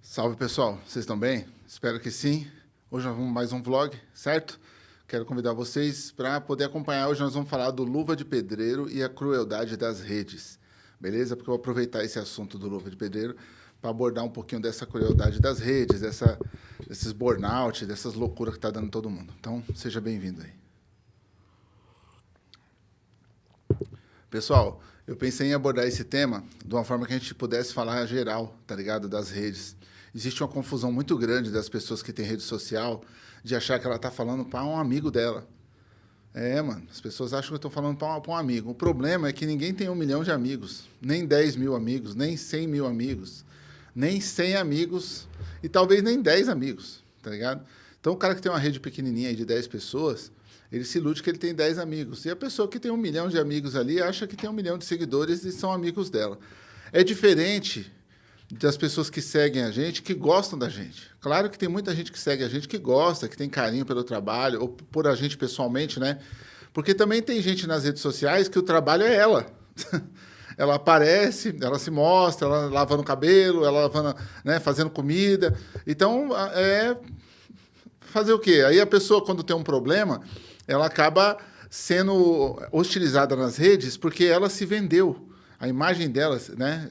Salve pessoal, vocês estão bem? Espero que sim. Hoje nós vamos mais um vlog, certo? Quero convidar vocês para poder acompanhar. Hoje nós vamos falar do Luva de Pedreiro e a crueldade das redes, beleza? Porque eu vou aproveitar esse assunto do Luva de Pedreiro para abordar um pouquinho dessa crueldade das redes, dessa, desses burnout, dessas loucuras que está dando todo mundo. Então, seja bem-vindo aí. Pessoal, eu pensei em abordar esse tema de uma forma que a gente pudesse falar geral, tá ligado? Das redes. Existe uma confusão muito grande das pessoas que têm rede social de achar que ela está falando para um amigo dela. É, mano, as pessoas acham que eu estou falando para um, amigo. O problema é que ninguém tem um milhão de amigos, nem 10 mil amigos, nem 100 mil amigos, nem 100 amigos e talvez nem 10 amigos, tá ligado? Então, o cara que tem uma rede pequenininha de 10 pessoas, ele se ilude que ele tem 10 amigos. E a pessoa que tem um milhão de amigos ali acha que tem um milhão de seguidores e são amigos dela. É diferente das pessoas que seguem a gente, que gostam da gente. Claro que tem muita gente que segue a gente que gosta, que tem carinho pelo trabalho, ou por a gente pessoalmente, né? Porque também tem gente nas redes sociais que o trabalho é ela. ela aparece, ela se mostra, ela lavando o cabelo, ela lavando, né, fazendo comida. Então, é fazer o quê? Aí a pessoa, quando tem um problema, ela acaba sendo hostilizada nas redes porque ela se vendeu. A imagem dela, né?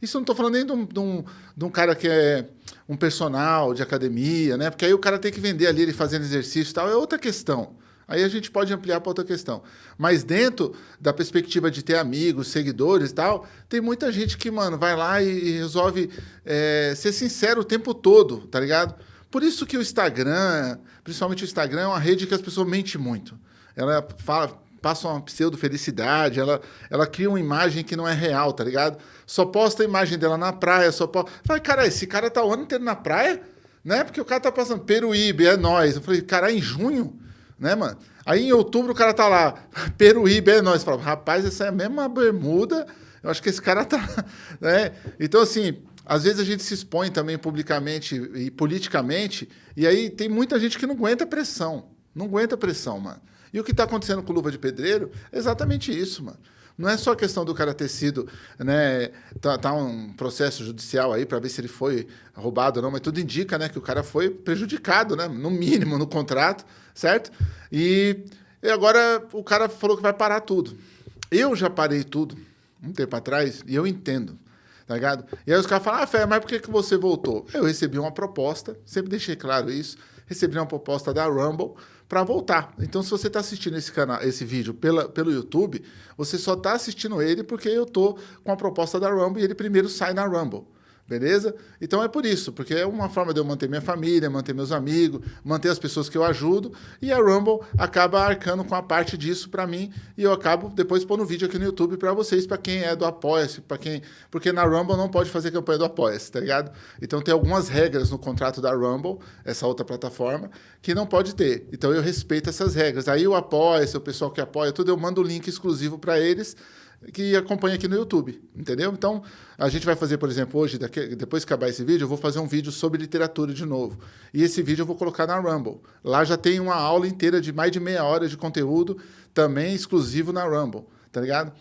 Isso não estou falando nem de um, de, um, de um, cara que é um personal de academia, né? Porque aí o cara tem que vender ali, ele fazendo exercício e tal, é outra questão. Aí a gente pode ampliar para outra questão. Mas dentro da perspectiva de ter amigos, seguidores e tal, tem muita gente que, mano, vai lá e, resolve é, ser sincero o tempo todo, tá ligado? Por isso que o Instagram, principalmente o Instagram, é uma rede que as pessoas mentem muito. Ela fala, passa uma pseudo-felicidade, ela, ela cria uma imagem que não é real, tá ligado? Só posta a imagem dela na praia, só posta... Fala, cara, esse cara tá o ano inteiro na praia, né? Porque o cara tá passando Peruíbe, é nós. Eu falei, cara, em junho, né, mano? Aí em outubro o cara tá lá, Peruíbe, é nós. Eu falo, rapaz, essa é a mesma bermuda, eu acho que esse cara tá... né? Então, assim, às vezes a gente se expõe também publicamente e politicamente, e aí tem muita gente que não aguenta pressão. Não aguenta pressão, mano. E o que está acontecendo com Luva de Pedreiro é exatamente isso, mano. Não é só a questão do cara ter sido, né, tá, tá um processo judicial aí para ver se ele foi roubado ou não, mas tudo indica, né, que o cara foi prejudicado, né, no mínimo no contrato, certo? E, e agora o cara falou que vai parar tudo. Eu já parei tudo um tempo atrás e eu entendo tá ligado? E aí os caras falam, ah, Fé, mas por que, que você voltou? Eu recebi uma proposta, sempre deixei claro isso, recebi uma proposta da Rumble para voltar. Então, se você está assistindo esse canal, esse vídeo pela, pelo YouTube, você só está assistindo ele porque eu tô com a proposta da Rumble e ele primeiro sai na Rumble. Beleza? Então é por isso, porque é uma forma de eu manter minha família, manter meus amigos, manter as pessoas que eu ajudo, e a Rumble acaba arcando com a parte disso para mim, e eu acabo depois pondo vídeo aqui no YouTube para vocês, para quem é do Apoia-se, para quem, porque na Rumble não pode fazer campanha do Apoia-se, tá ligado? Então tem algumas regras no contrato da Rumble, essa outra plataforma, que não pode ter. Então eu respeito essas regras. Aí o Apoia-se, o pessoal que apoia tudo, eu mando o link exclusivo para eles que acompanha aqui no YouTube, entendeu? Então, a gente vai fazer, por exemplo, hoje, daqui, depois que acabar esse vídeo, eu vou fazer um vídeo sobre literatura de novo. E esse vídeo eu vou colocar na Rumble. Lá já tem uma aula inteira de mais de meia hora de conteúdo, também exclusivo na Rumble, tá ligado?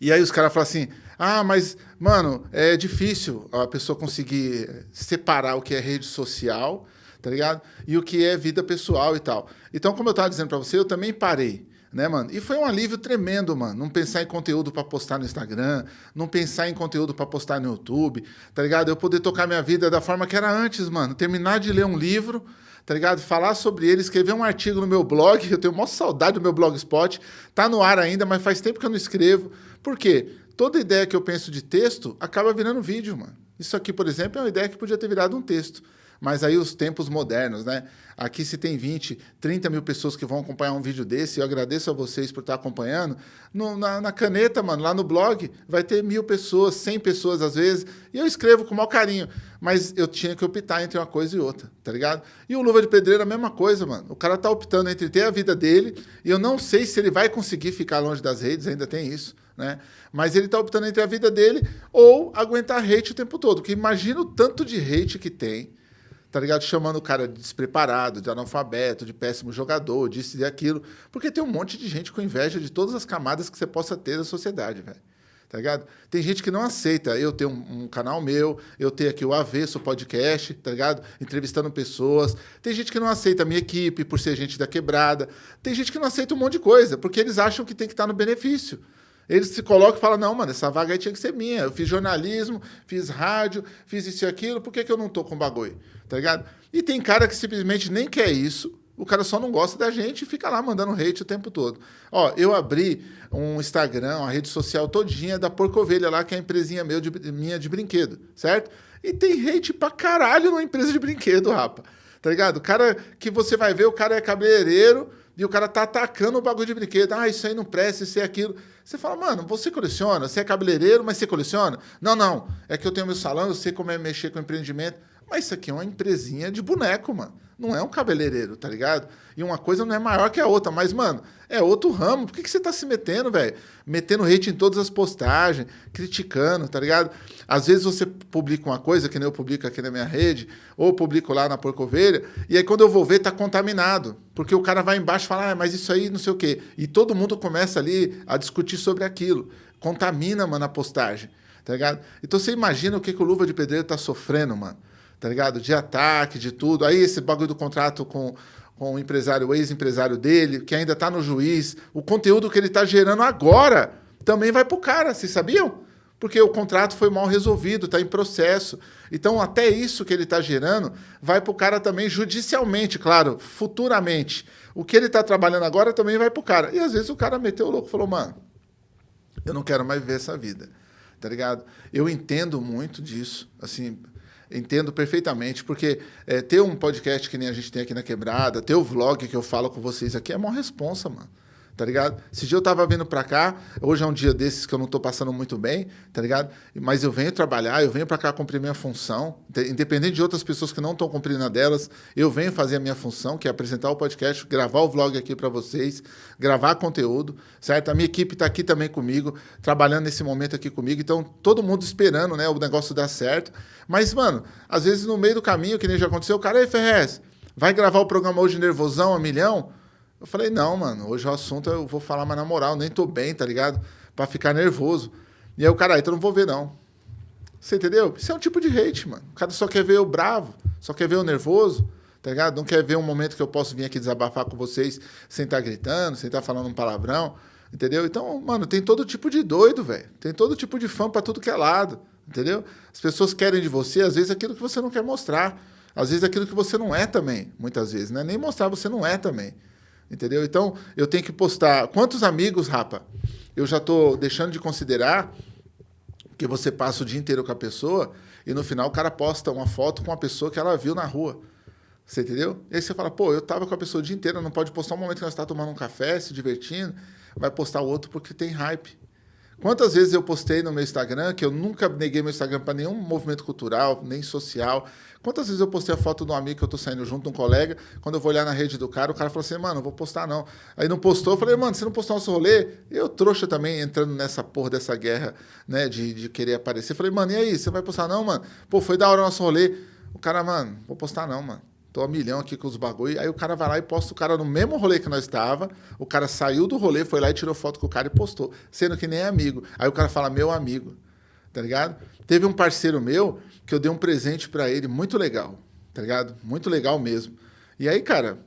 E aí os caras falam assim, ah, mas, mano, é difícil a pessoa conseguir separar o que é rede social, tá ligado? E o que é vida pessoal e tal. Então, como eu estava dizendo para você, eu também parei né, mano? E foi um alívio tremendo, mano. Não pensar em conteúdo para postar no Instagram, não pensar em conteúdo para postar no YouTube, tá ligado? Eu poder tocar minha vida da forma que era antes, mano. Terminar de ler um livro, tá ligado? Falar sobre ele, escrever um artigo no meu blog. Eu tenho maior saudade do meu blogspot. Tá no ar ainda, mas faz tempo que eu não escrevo. Por quê? Toda ideia que eu penso de texto acaba virando vídeo, mano. Isso aqui, por exemplo, é uma ideia que podia ter virado um texto. Mas aí os tempos modernos, né? Aqui se tem 20, 30 mil pessoas que vão acompanhar um vídeo desse, eu agradeço a vocês por estar acompanhando. No, na, na, caneta, mano, lá no blog, vai ter mil pessoas, 100 pessoas às vezes, e eu escrevo com o maior carinho. Mas eu tinha que optar entre uma coisa e outra, tá ligado? E o Luva de Pedreiro é a mesma coisa, mano. O cara tá optando entre ter a vida dele, e eu não sei se ele vai conseguir ficar longe das redes, ainda tem isso, né? Mas ele tá optando entre a vida dele ou aguentar hate o tempo todo. Porque imagina o tanto de hate que tem, tá ligado? Chamando o cara de despreparado, de analfabeto, de péssimo jogador, disso e aquilo. Porque tem um monte de gente com inveja de todas as camadas que você possa ter da sociedade, velho. tá ligado? Tem gente que não aceita eu ter um, um, canal meu, eu ter aqui o Avesso Podcast, tá ligado? Entrevistando pessoas. Tem gente que não aceita a minha equipe por ser gente da quebrada. Tem gente que não aceita um monte de coisa, porque eles acham que tem que estar no benefício. Eles se colocam e falam, não, mano, essa vaga aí tinha que ser minha. Eu fiz jornalismo, fiz rádio, fiz isso e aquilo, por que, que eu não tô com bagulho? Tá ligado? E tem cara que simplesmente nem quer isso, o cara só não gosta da gente e fica lá mandando hate o tempo todo. Ó, eu abri um Instagram, uma rede social todinha da Porcovelha lá, que é a empresinha meu de, minha de brinquedo, certo? E tem hate pra caralho numa empresa de brinquedo, rapa. Tá ligado? O cara que você vai ver, o cara é cabeleireiro e o cara tá atacando o bagulho de brinquedo. Ah, isso aí não presta, isso é aquilo. Você fala, mano, você coleciona? Você é cabeleireiro, mas você coleciona? Não, não. É que eu tenho meu salão, eu sei como é mexer com empreendimento. Mas isso aqui é uma empresinha de boneco, mano. Não é um cabeleireiro, tá ligado? E uma coisa não é maior que a outra. Mas, mano, é outro ramo. Por que, que você tá se metendo, velho? Metendo hate em todas as postagens, criticando, tá ligado? Às vezes você publica uma coisa, que nem eu publico aqui na minha rede, ou publico lá na Porcovelha, e aí quando eu vou ver, tá contaminado. Porque o cara vai embaixo e fala, ah, mas isso aí não sei o quê. E todo mundo começa ali a discutir sobre aquilo. Contamina, mano, a postagem, tá ligado? Então você imagina o que, que o Luva de Pedreiro tá sofrendo, mano tá ligado? De ataque, de tudo. Aí esse bagulho do contrato com, com o empresário, o ex-empresário dele, que ainda está no juiz, o conteúdo que ele está gerando agora também vai pro cara, vocês sabiam? Porque o contrato foi mal resolvido, está em processo. Então, até isso que ele está gerando vai para o cara também judicialmente, claro, futuramente. O que ele está trabalhando agora também vai para o cara. E às vezes o cara meteu o louco falou, mano, eu não quero mais viver essa vida, tá ligado? Eu entendo muito disso, assim, Entendo perfeitamente, porque é, ter um podcast que nem a gente tem aqui na Quebrada, ter o vlog que eu falo com vocês aqui é uma responsa, mano tá ligado? Esse dia eu tava vindo para cá, hoje é um dia desses que eu não tô passando muito bem, tá ligado? Mas eu venho trabalhar, eu venho para cá cumprir minha função, independente de outras pessoas que não estão cumprindo a delas, eu venho fazer a minha função, que é apresentar o podcast, gravar o vlog aqui para vocês, gravar conteúdo, certo? A minha equipe tá aqui também comigo, trabalhando nesse momento aqui comigo, então todo mundo esperando, né, o negócio dar certo. Mas, mano, às vezes no meio do caminho, que nem já aconteceu, o cara, aí, Ferrez, vai gravar o programa hoje nervosão a milhão? Eu falei, não, mano, hoje o assunto eu vou falar mais na moral, nem tô bem, tá ligado? Pra ficar nervoso. E aí o cara, então não vou ver, não. Você entendeu? Isso é um tipo de hate, mano. O cara só quer ver o bravo, só quer ver o nervoso, tá ligado? Não quer ver um momento que eu posso vir aqui desabafar com vocês sem estar tá gritando, sem estar tá falando um palavrão, entendeu? Então, mano, tem todo tipo de doido, velho. Tem todo tipo de fã pra tudo que é lado, entendeu? As pessoas querem de você, às vezes, aquilo que você não quer mostrar. Às vezes, aquilo que você não é também, muitas vezes, né? Nem mostrar você não é também. Entendeu? Então, eu tenho que postar. Quantos amigos, rapa, eu já estou deixando de considerar que você passa o dia inteiro com a pessoa e no final o cara posta uma foto com uma pessoa que ela viu na rua. Você entendeu? E aí você fala, pô, eu tava com a pessoa o dia inteiro, não pode postar um momento que nós está tomando um café, se divertindo, vai postar o outro porque tem hype. Quantas vezes eu postei no meu Instagram, que eu nunca neguei meu Instagram para nenhum movimento cultural, nem social. Quantas vezes eu postei a foto de um amigo que eu tô saindo junto, um colega, quando eu vou olhar na rede do cara, o cara falou assim, mano, não vou postar não. Aí não postou, eu falei, mano, você não postou nosso rolê? Eu trouxa também, entrando nessa porra dessa guerra, né, de, de querer aparecer. Eu falei, mano, e aí, você vai postar não, mano? Pô, foi da hora o nosso rolê. O cara, mano, vou postar não, mano tô a milhão aqui com os bagulho. Aí o cara vai lá e posta o cara no mesmo rolê que nós estava. O cara saiu do rolê, foi lá e tirou foto com o cara e postou, sendo que nem é amigo. Aí o cara fala, meu amigo, tá ligado? Teve um parceiro meu que eu dei um presente para ele muito legal, tá ligado? Muito legal mesmo. E aí, cara,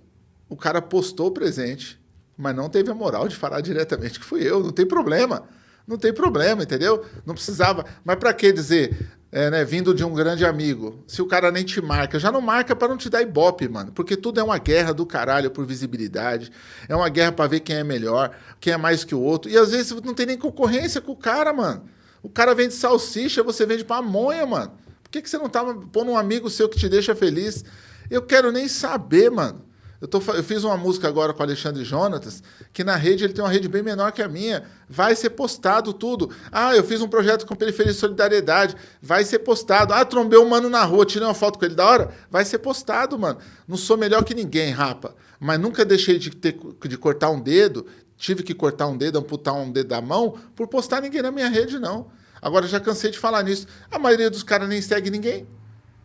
o cara postou o presente, mas não teve a moral de falar diretamente que fui eu, não tem problema. Não tem problema, entendeu? Não precisava. Mas para que dizer, é, né, vindo de um grande amigo, se o cara nem te marca, já não marca para não te dar ibope, mano. Porque tudo é uma guerra do caralho por visibilidade. É uma guerra para ver quem é melhor, quem é mais que o outro. E às vezes não tem nem concorrência com o cara, mano. O cara vende salsicha, você vende pamonha, mano. Por que, que você não tá pondo um amigo seu que te deixa feliz? Eu quero nem saber, mano. Eu, tô, eu fiz uma música agora com o Alexandre Jonatas, que na rede ele tem uma rede bem menor que a minha. Vai ser postado tudo. Ah, eu fiz um projeto com Periferia de Solidariedade. Vai ser postado. Ah, trombei um mano na rua, tirei uma foto com ele da hora. Vai ser postado, mano. Não sou melhor que ninguém, rapa. Mas nunca deixei de, ter, de cortar um dedo. Tive que cortar um dedo, amputar um dedo da mão, por postar ninguém na minha rede, não. Agora já cansei de falar nisso. A maioria dos caras nem segue ninguém.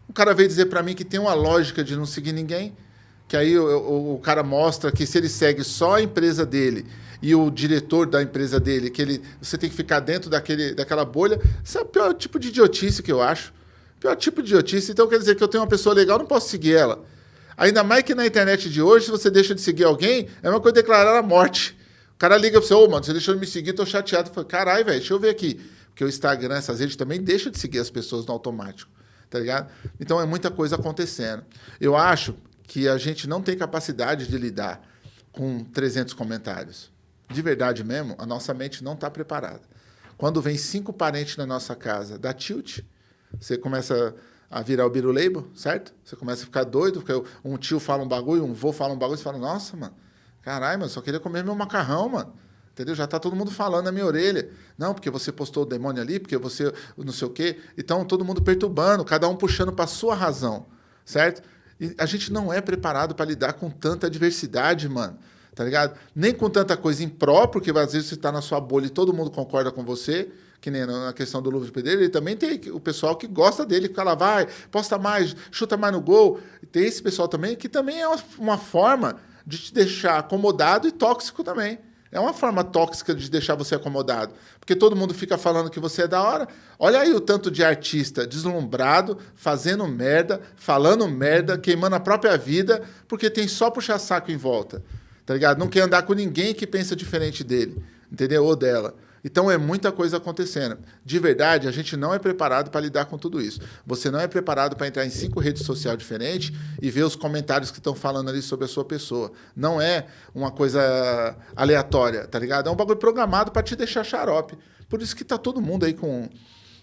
O cara veio dizer para mim que tem uma lógica de não seguir ninguém que aí o, o, o cara mostra que se ele segue só a empresa dele e o diretor da empresa dele, que ele, você tem que ficar dentro daquele, daquela bolha, isso é o pior tipo de idiotice que eu acho. Pior tipo de idiotice. Então quer dizer que eu tenho uma pessoa legal, não posso seguir ela. Ainda mais que na internet de hoje, se você deixa de seguir alguém, é uma coisa declarar a morte. O cara liga para você, ô, oh, mano, você deixou de me seguir, tô chateado. Caralho, velho, deixa eu ver aqui. Porque o Instagram, essas redes também deixam de seguir as pessoas no automático, tá ligado? Então é muita coisa acontecendo. Eu acho que a gente não tem capacidade de lidar com 300 comentários. De verdade mesmo, a nossa mente não está preparada. Quando vem cinco parentes na nossa casa, dá tilt, você começa a virar o biruleibo, certo? Você começa a ficar doido, porque um tio fala um bagulho, um vô fala um bagulho, você fala, nossa, mano, caralho, mano, só queria comer meu macarrão, mano. Entendeu? Já está todo mundo falando na minha orelha. Não, porque você postou o demônio ali, porque você não sei o quê. Então, todo mundo perturbando, cada um puxando para sua razão, certo? A gente não é preparado para lidar com tanta adversidade, mano. Tá ligado? Nem com tanta coisa imprópria, porque às vezes você está na sua bolha e todo mundo concorda com você, que nem na questão do Luva Pedreiro, ele também tem o pessoal que gosta dele, que fala, vai, posta mais, chuta mais no gol. Tem esse pessoal também, que também é uma forma de te deixar acomodado e tóxico também. É uma forma tóxica de deixar você acomodado. Porque todo mundo fica falando que você é da hora. Olha aí o tanto de artista deslumbrado, fazendo merda, falando merda, queimando a própria vida, porque tem só puxar saco em volta. Tá ligado? Não quer andar com ninguém que pensa diferente dele, entendeu? Ou dela. Então é muita coisa acontecendo. De verdade, a gente não é preparado para lidar com tudo isso. Você não é preparado para entrar em cinco redes sociais diferentes e ver os comentários que estão falando ali sobre a sua pessoa. Não é uma coisa aleatória, tá ligado? É um bagulho programado para te deixar xarope. Por isso que tá todo mundo aí com,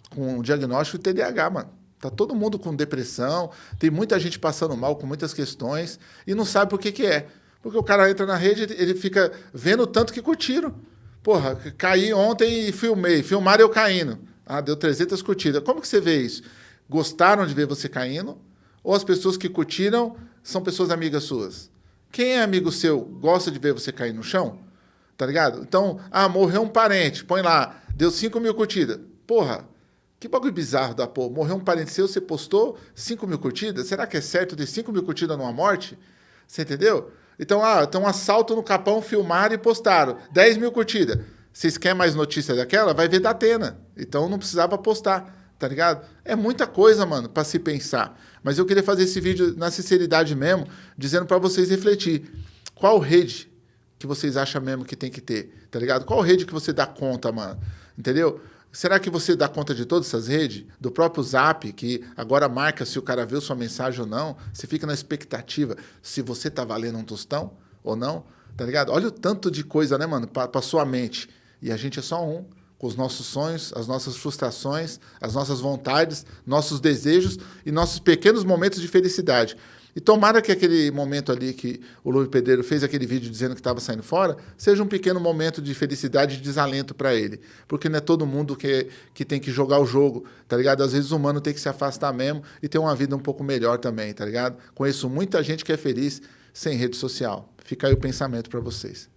com diagnóstico de TDAH, mano. Tá todo mundo com depressão, tem muita gente passando mal com muitas questões e não sabe por que que é. Porque o cara entra na rede, ele fica vendo o tanto que curtiram. Porra, caí ontem e filmei. Filmaram eu caindo. Ah, deu 300 curtidas. Como que você vê isso? Gostaram de ver você caindo? Ou as pessoas que curtiram são pessoas amigas suas? Quem é amigo seu gosta de ver você cair no chão? Tá ligado? Então, ah, morreu um parente. Põe lá. Deu 5 mil curtidas. Porra, que bagulho bizarro da porra. Morreu um parente seu, você postou 5 mil curtidas? Será que é certo ter 5 mil curtidas numa morte? Você entendeu? Então, ah, tem um assalto no Capão, filmaram e postaram. 10 mil curtidas. Vocês querem mais notícia daquela? Vai ver da Atena. Então não precisava postar, tá ligado? É muita coisa, mano, para se pensar. Mas eu queria fazer esse vídeo na sinceridade mesmo, dizendo para vocês refletir. Qual rede que vocês acham mesmo que tem que ter, tá ligado? Qual rede que você dá conta, mano? Entendeu? Será que você dá conta de todas essas redes? Do próprio Zap, que agora marca se o cara viu sua mensagem ou não. Você fica na expectativa se você tá valendo um tostão ou não. Tá ligado? Olha o tanto de coisa, né, mano, para sua mente. E a gente é só um, com os nossos sonhos, as nossas frustrações, as nossas vontades, nossos desejos e nossos pequenos momentos de felicidade. E tomara que aquele momento ali que o Luiz Pedreiro fez aquele vídeo dizendo que estava saindo fora, seja um pequeno momento de felicidade e desalento para ele. Porque não é todo mundo que, que tem que jogar o jogo, tá ligado? Às vezes o humano tem que se afastar mesmo e ter uma vida um pouco melhor também, tá ligado? Conheço muita gente que é feliz sem rede social. Fica aí o pensamento para vocês.